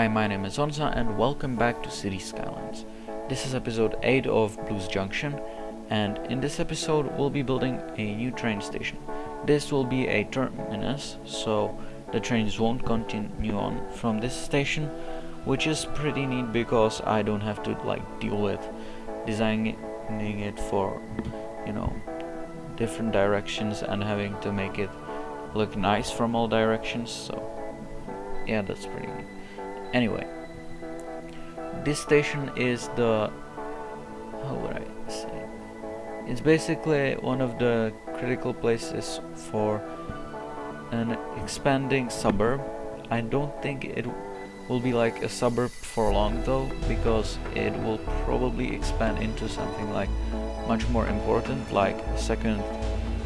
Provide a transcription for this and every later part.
Hi, my name is Onza and welcome back to City Skylines. This is episode 8 of Blues Junction and in this episode we'll be building a new train station. This will be a terminus so the trains won't continue on from this station which is pretty neat because I don't have to like deal with designing it for you know different directions and having to make it look nice from all directions so yeah that's pretty neat anyway this station is the how would I say? It's basically one of the critical places for an expanding suburb. I don't think it will be like a suburb for long though because it will probably expand into something like much more important like second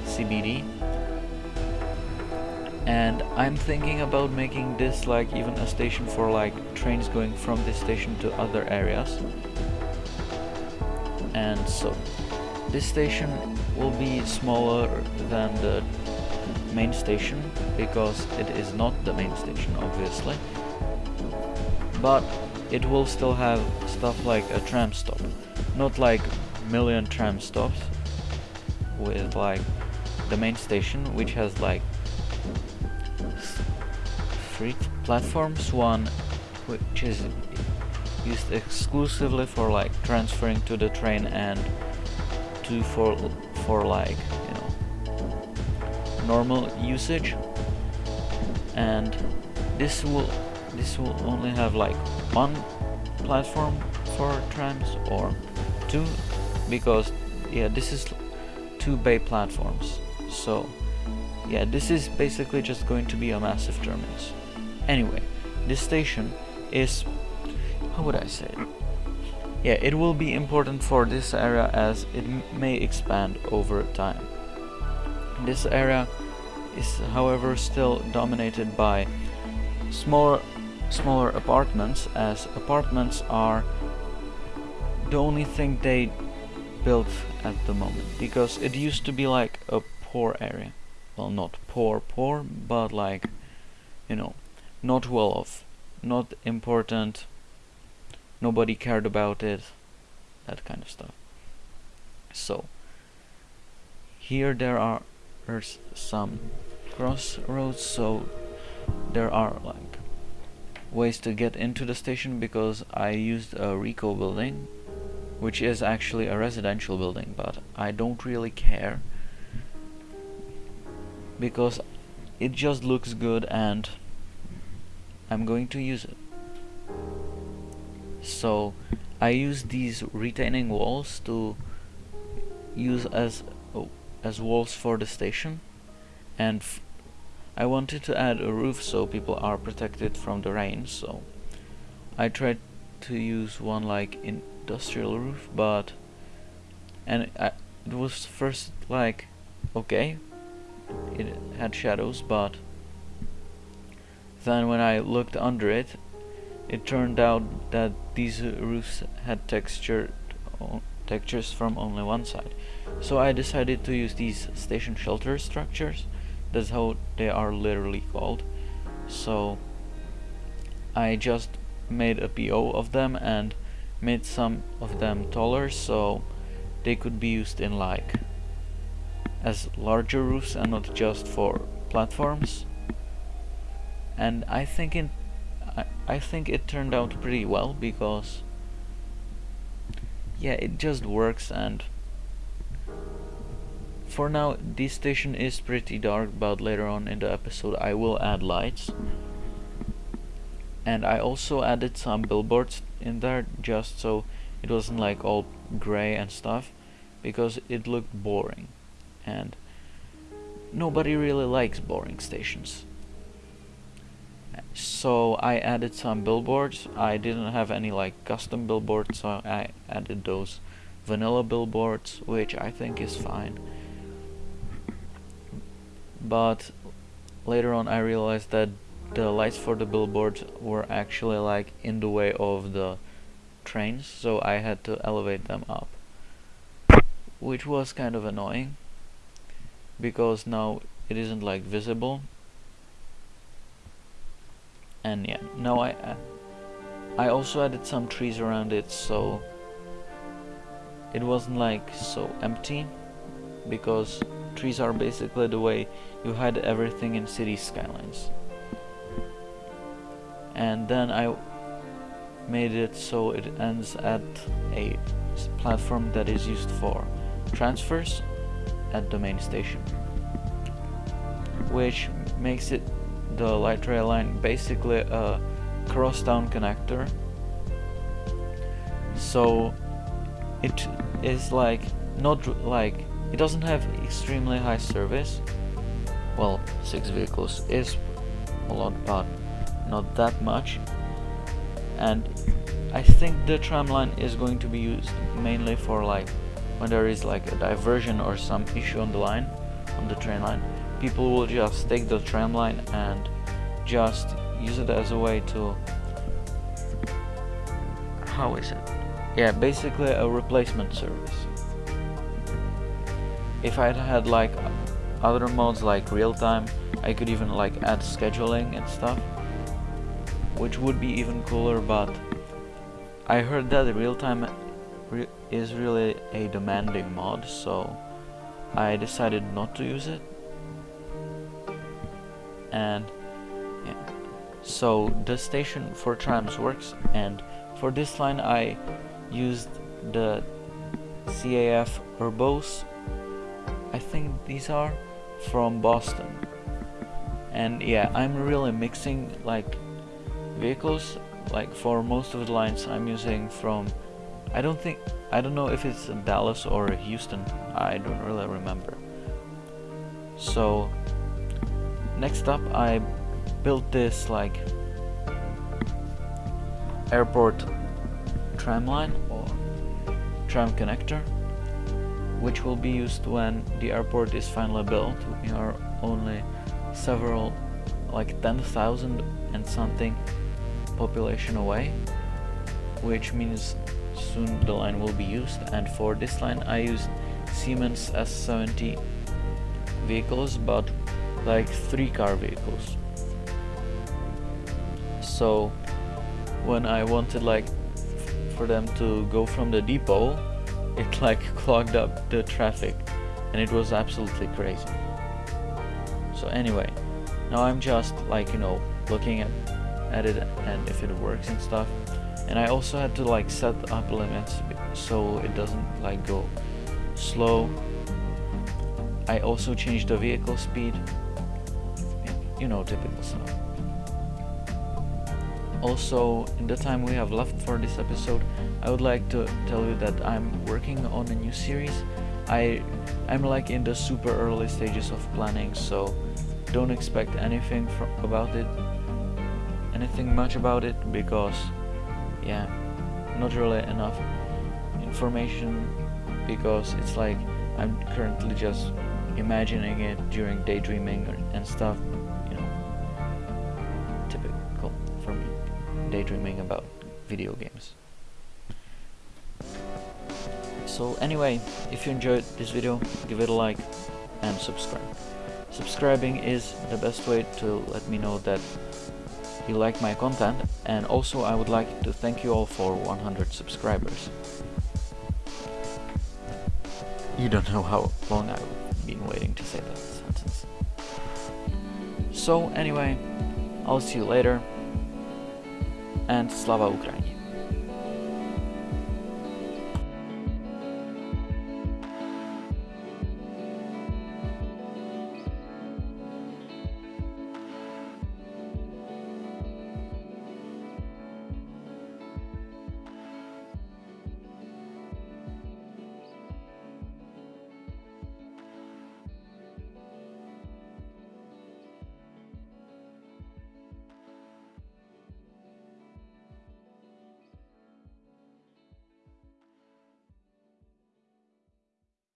CBD and I'm thinking about making this like even a station for like trains going from this station to other areas. And so this station will be smaller than the main station because it is not the main station obviously. But it will still have stuff like a tram stop. Not like million tram stops with like the main station which has like three platforms. One which is used exclusively for like transferring to the train and two for for like you know normal usage. And this will this will only have like one platform for trams or two because yeah this is two bay platforms. So yeah this is basically just going to be a massive terminus Anyway, this station is, how would I say it? Yeah, it will be important for this area as it may expand over time. This area is however still dominated by smaller smaller apartments as apartments are the only thing they built at the moment because it used to be like a poor area well not poor poor but like you know not well off, not important, nobody cared about it, that kind of stuff. So, here there are some crossroads, so there are like ways to get into the station because I used a Rico building, which is actually a residential building, but I don't really care because it just looks good and I'm going to use it. So I use these retaining walls to use as oh, as walls for the station and I wanted to add a roof so people are protected from the rain so I tried to use one like industrial roof but and I, it was first like okay it had shadows but then when I looked under it, it turned out that these roofs had textured textures from only one side. So I decided to use these station shelter structures. That's how they are literally called. So I just made a PO of them and made some of them taller so they could be used in like as larger roofs and not just for platforms and I think it I, I think it turned out pretty well because yeah it just works and for now this station is pretty dark but later on in the episode I will add lights. And I also added some billboards in there just so it wasn't like all gray and stuff because it looked boring. And nobody really likes boring stations so I added some billboards. I didn't have any like custom billboards so I added those vanilla billboards which I think is fine. But later on I realized that the lights for the billboards were actually like in the way of the trains so I had to elevate them up. Which was kind of annoying because now it isn't like visible and yeah now I uh, I also added some trees around it so it wasn't like so empty because trees are basically the way you hide everything in city skylines. And then I made it so it ends at a platform that is used for transfers at the main station which makes it the light rail line basically a crosstown connector. So it is like not like it doesn't have extremely high service. Well six vehicles is a lot but not that much. And I think the tram line is going to be used mainly for like when there is like a diversion or some issue on the line on the train line people will just take the tram line and just use it as a way to how is it? Yeah basically a replacement service. If I'd had like other modes like real-time I could even like add scheduling and stuff which would be even cooler but I heard that real-time re is really a demanding mod so I decided not to use it and yeah. So the station for trams works and for this line I used the CAF Urbos. I think these are from Boston. And yeah I'm really mixing like vehicles. Like for most of the lines I'm using from I don't think I don't know if it's Dallas or Houston. I don't really remember. So next up I built this like airport tram line or tram connector which will be used when the airport is finally built. We are only several like 10,000 and something population away which means soon the line will be used. And for this line I used Siemens S70 vehicles but like three car vehicles. So when I wanted like for them to go from the depot it like clogged up the traffic and it was absolutely crazy. So anyway now I'm just like you know looking at at it and if it works and stuff. And I also had to like set up limits so it doesn't like go slow. I also changed the vehicle speed you know typical stuff also in the time we have left for this episode I would like to tell you that I'm working on a new series. I I'm like in the super early stages of planning so don't expect anything about it anything much about it because yeah not really enough information because it's like I'm currently just imagining it during daydreaming and stuff typical for me daydreaming about video games so anyway if you enjoyed this video give it a like and subscribe subscribing is the best way to let me know that you like my content and also I would like to thank you all for 100 subscribers. You don't know how long I've been waiting to say that sentence. So anyway, I'll see you later and Slava Ukraini.